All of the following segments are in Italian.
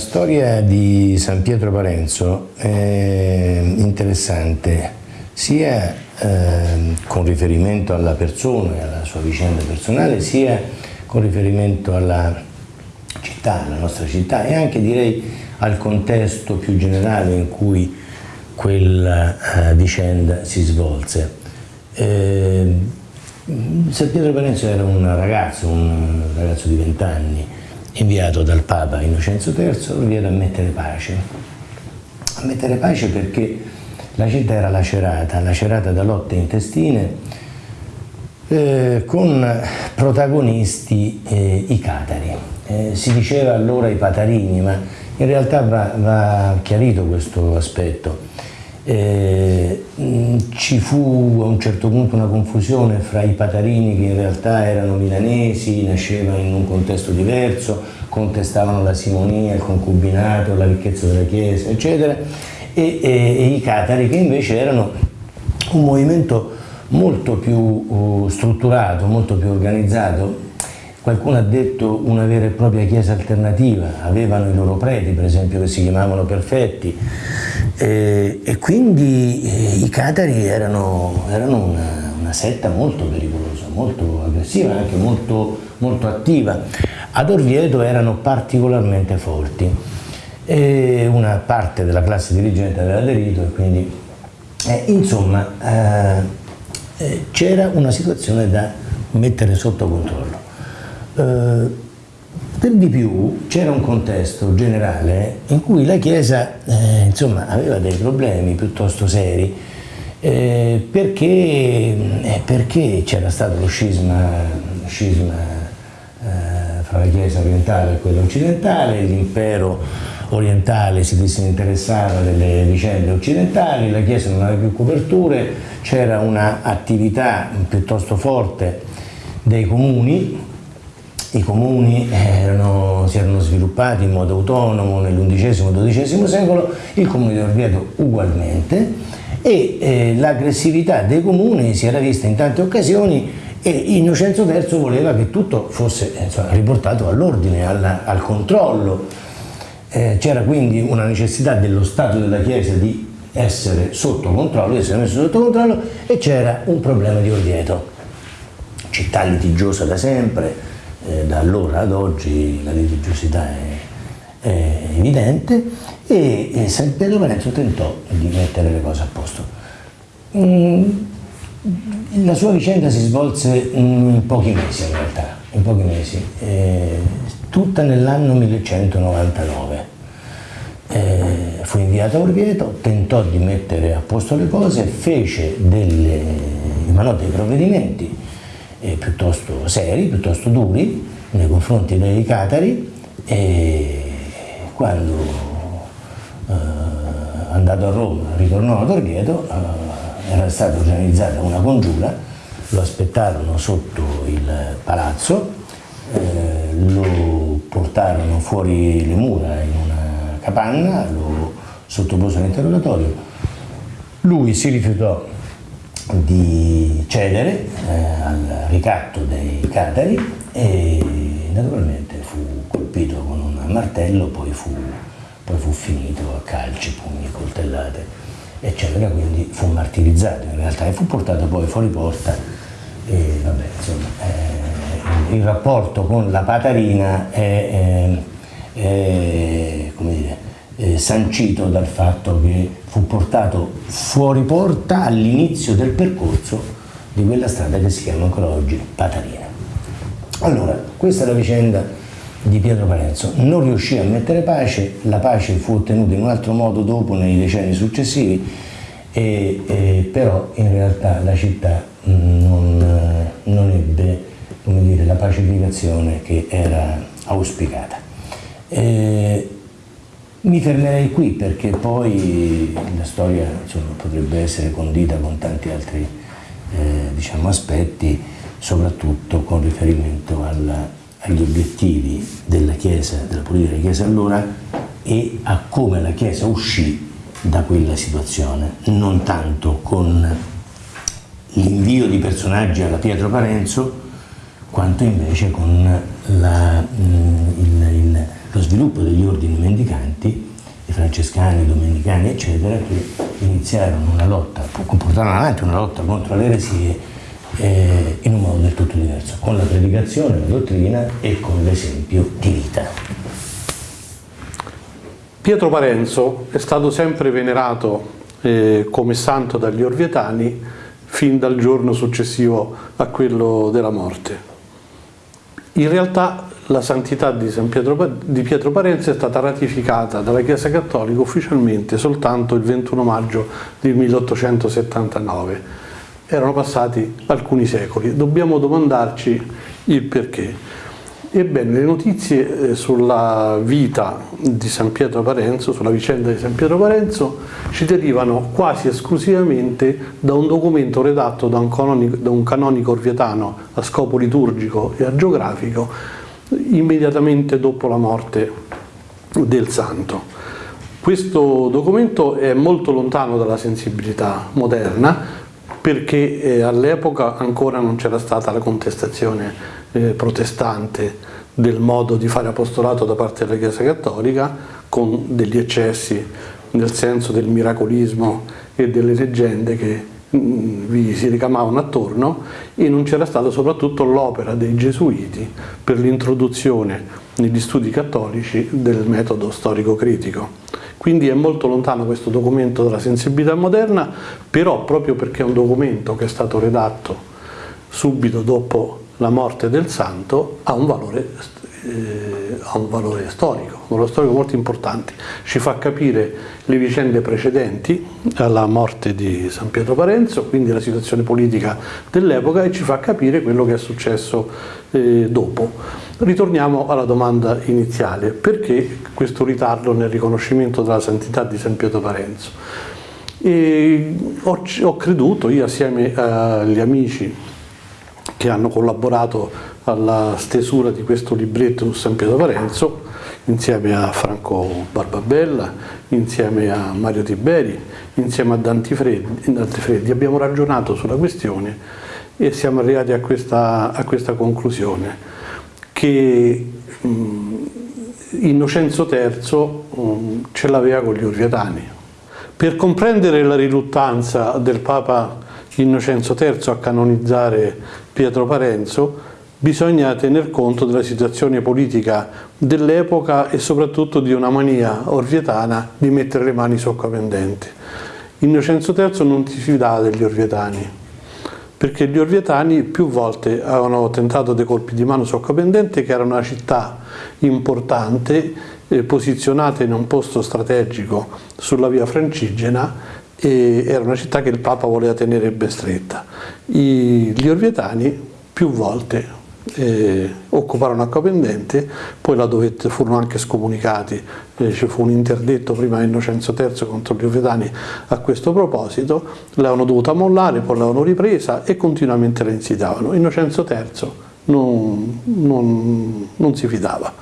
storia di San Pietro Parenzo è interessante sia eh, con riferimento alla persona e alla sua vicenda personale, sia con riferimento alla città, alla nostra città e anche direi al contesto più generale in cui quella eh, vicenda si svolse. Eh, San Pietro Parenzo era un ragazzo, un ragazzo di 20 anni, inviato dal Papa Innocenzo III, inviato a mettere pace. A mettere pace perché la città era lacerata, lacerata da lotte intestine, eh, con protagonisti eh, i catari. Eh, si diceva allora i patarini, ma in realtà va, va chiarito questo aspetto. Eh, ci fu a un certo punto una confusione fra i patarini che in realtà erano milanesi, nasceva in un contesto diverso, contestavano la simonia, il concubinato, la ricchezza della chiesa, eccetera, e, e, e i catari che invece erano un movimento molto più uh, strutturato, molto più organizzato. Qualcuno ha detto una vera e propria chiesa alternativa, avevano i loro preti per esempio che si chiamavano perfetti eh, e quindi eh, i catari erano, erano una, una, setta molto pericolosa, molto aggressiva, anche molto, molto attiva. Ad Orvieto erano particolarmente forti e una parte della classe dirigente aveva aderito e quindi eh, insomma eh, eh, c'era una situazione da mettere sotto controllo. Eh, per di più c'era un contesto generale in cui la Chiesa eh, insomma, aveva dei problemi piuttosto seri eh, perché, perché c'era stato lo scisma, scisma fra la Chiesa orientale e quella occidentale, l'impero orientale si disinteressava delle vicende occidentali, la Chiesa non aveva più coperture, c'era un'attività piuttosto forte dei comuni, i comuni erano, si erano sviluppati in modo autonomo nell'undicesimo-dodicesimo secolo, il comune di Orvieto ugualmente e eh, l'aggressività dei comuni si era vista in tante occasioni e Innocenzo III voleva che tutto fosse insomma, riportato all'ordine, al controllo eh, C'era quindi una necessità dello Stato della Chiesa di essere sotto controllo, di essere messo sotto controllo e c'era un problema di Orvieto. Città litigiosa da sempre, eh, da allora ad oggi la litigiosità è, è evidente e, e San Pietro Parenzo tentò di mettere le cose a posto. Mm, la sua vicenda si svolse in pochi mesi in realtà, in pochi mesi. Eh, tutta nell'anno 1199. Eh, fu inviato a Orvieto, tentò di mettere a posto le cose, fece delle, emanò dei provvedimenti eh, piuttosto seri, piuttosto duri nei confronti dei catari e quando eh, andato a Roma ritornò ad Orvieto eh, era stata organizzata una congiura, lo aspettarono sotto il palazzo, eh, lo portarono fuori le mura in una capanna, lo sottopose all'interrogatorio. Lui si rifiutò di cedere eh, al ricatto dei catari e naturalmente fu colpito con un martello, poi fu, poi fu finito a calci, pugni, coltellate, eccetera, quindi fu martirizzato in realtà e fu portato poi fuori porta e vabbè, insomma, eh, il rapporto con la Patarina è, è, è dire, è sancito dal fatto che fu portato fuori porta all'inizio del percorso di quella strada che si chiama ancora oggi Patarina. Allora, questa è la vicenda di Pietro Parenzo. Non riuscì a mettere pace, la pace fu ottenuta in un altro modo dopo, nei decenni successivi, e, e però in realtà la città non, non ebbe dire, la pacificazione che era auspicata. E mi fermerei qui perché poi la storia insomma, potrebbe essere condita con tanti altri eh, diciamo, aspetti, soprattutto con riferimento alla, agli obiettivi della Chiesa, della politica della Chiesa allora e a come la Chiesa uscì da quella situazione, non tanto con l'invio di personaggi alla Pietro Parenzo, quanto invece con la, mm, il, il lo sviluppo degli ordini mendicanti, i francescani, i domenicani, eccetera, che iniziarono una lotta, portarono avanti una lotta contro le eresie eh, in un modo del tutto diverso, con la predicazione, la dottrina e con l'esempio di vita. Pietro Parenzo è stato sempre venerato eh, come santo dagli orvietani fin dal giorno successivo a quello della morte. In realtà la santità di, Pietro, di Pietro Parenzo è stata ratificata dalla Chiesa Cattolica ufficialmente soltanto il 21 maggio del 1879 erano passati alcuni secoli. Dobbiamo domandarci il perché. Ebbene, le notizie eh, sulla vita di San Pietro Parenzo, sulla vicenda di San Pietro Parenzo, ci derivano quasi esclusivamente da un documento redatto da un canonico, da un canonico orvietano a scopo liturgico e agiografico immediatamente dopo la morte del santo. Questo documento è molto lontano dalla sensibilità moderna, perché eh, all'epoca ancora non c'era stata la contestazione eh, protestante del modo di fare apostolato da parte della Chiesa Cattolica con degli eccessi nel senso del miracolismo e delle leggende che mh, mm, vi si ricamavano attorno e non c'era stata soprattutto l'opera dei Gesuiti per l'introduzione negli studi cattolici del metodo storico-critico. Quindi è molto lontano questo documento dalla sensibilità moderna, però proprio perché è un documento che è stato redatto subito dopo la morte del santo, ha un valore, eh, ha un valore storico, un valore storico molto importante. Ci fa capire le vicende precedenti alla morte di San Pietro Parenzo, quindi la situazione politica dell'epoca e ci fa capire quello che è successo eh, dopo. Ritorniamo alla domanda iniziale, perché questo ritardo nel riconoscimento della santità di San Pietro Parenzo? Ho, ho, creduto, io assieme agli amici che hanno collaborato alla stesura di questo libretto su San Pietro Parenzo, insieme a Franco Barbabella, insieme a Mario Tiberi, insieme a Dante Freddi, Dante Freddi abbiamo ragionato sulla questione e siamo arrivati a questa, a questa conclusione che mh, Innocenzo III mh, ce l'aveva con gli Orvietani. Per comprendere la riluttanza del Papa Innocenzo III a canonizzare Pietro Parenzo bisogna tener conto della situazione politica dell'epoca e soprattutto di una mania orvietana di mettere le mani sotto pendente. Innocenzo III non si fidava degli orvietani, perché gli orvietani più volte avevano tentato dei colpi di mano soccapendente che era una città importante eh, posizionata in un posto strategico sulla via francigena e era una città che il Papa voleva tenere ben stretta. I, gli orvietani più volte eh, occuparono acqua pendente, poi la dovette, furono anche scomunicati, eh, ci fu un interdetto prima Innocenzo III contro gli Ovetani a questo proposito, l'avevano dovuta mollare, poi l'avevano ripresa e continuamente la insidiavano. Innocenzo III non, non, non si fidava,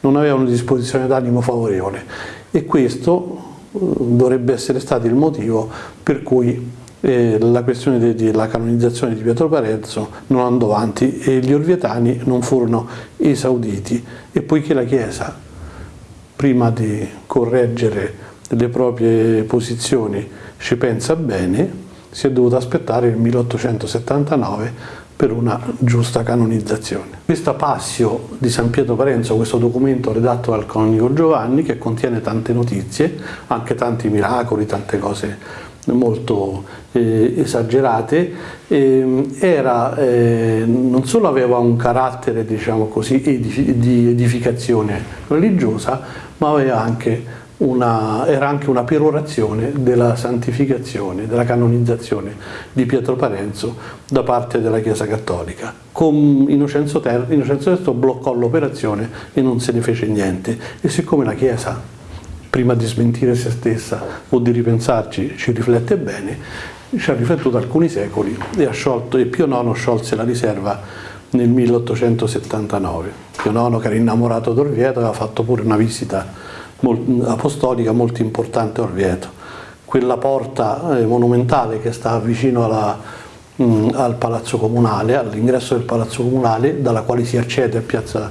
non aveva una disposizione d'animo favorevole e questo eh, dovrebbe essere stato il motivo per cui eh, la questione della canonizzazione di Pietro Parenzo non andò avanti e gli orvietani non furono esauditi e poiché la Chiesa prima di correggere le proprie posizioni ci pensa bene si è dovuta aspettare il 1879 per una giusta canonizzazione. Questa passio di San Pietro Parenzo, questo documento redatto dal canonico Giovanni che contiene tante notizie, anche tanti miracoli, tante cose molto eh, esagerate, eh, era, eh, non solo aveva un carattere diciamo così, di edificazione religiosa, ma aveva anche una, era anche una perorazione della santificazione, della canonizzazione di Pietro Parenzo da parte della Chiesa Cattolica. Con Innocenzo III bloccò l'operazione e non se ne fece niente e siccome la Chiesa prima di smentire se stessa o di ripensarci, ci riflette bene, ci ha riflettuto alcuni secoli e, sciolto, e Pio IX sciolse la riserva nel 1879. Pio IX che era innamorato d'Orvieto aveva fatto pure una visita apostolica molto importante a Orvieto. Quella porta eh, monumentale che sta vicino alla, mh, al Palazzo Comunale, all'ingresso del Palazzo Comunale, dalla quale si accede a Piazza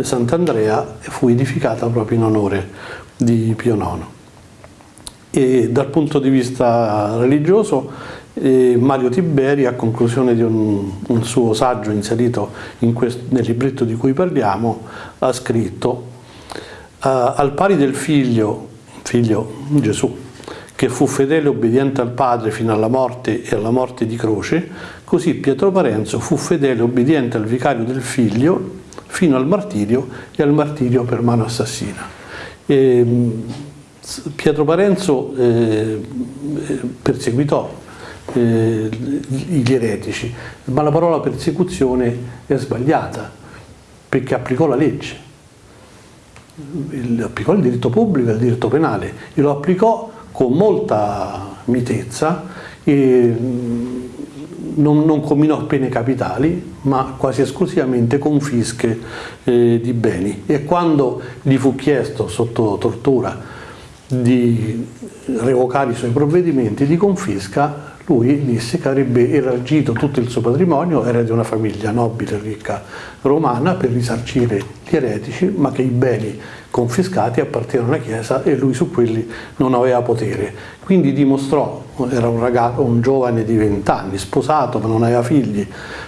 Sant'Andrea fu edificata proprio in onore di Pio IX. E dal punto di vista religioso eh, Mario Tiberi a conclusione di un, un suo saggio inserito questo, nel libretto di cui parliamo ha scritto al pari del figlio, figlio Gesù, che fu fedele e obbediente al Padre fino alla morte e alla morte di croce, così Pietro Parenzo fu fedele e obbediente al vicario del figlio fino al martirio e al martirio per mano assassina. E, Pietro Parenzo eh, perseguitò eh, gli eretici, ma la parola persecuzione è sbagliata perché applicò la legge, applicò il diritto pubblico e il diritto penale e lo applicò con molta mitezza e non, non combinò pene capitali ma quasi esclusivamente confische eh, di beni. E quando gli fu chiesto sotto tortura di revocare i suoi provvedimenti di confisca lui disse che avrebbe elargito tutto il suo patrimonio, era di una famiglia nobile e ricca romana, per risarcire gli eretici, ma che i beni confiscati appartenevano alla Chiesa e lui su quelli non aveva potere. Quindi dimostrò, era un, ragazzo, un giovane di 20 anni, sposato ma non aveva figli,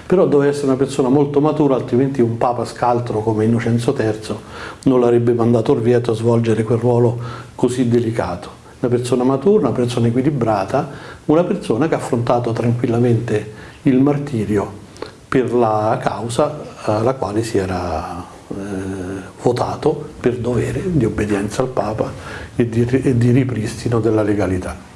però doveva essere una persona molto matura, altrimenti un papa scaltro come Innocenzo III non l'avrebbe mandato orvieto a svolgere quel ruolo così delicato una persona matura, una persona equilibrata, una persona che ha affrontato tranquillamente il martirio per la causa alla quale si era eh, votato per dovere di obbedienza al Papa e di, e di ripristino della legalità.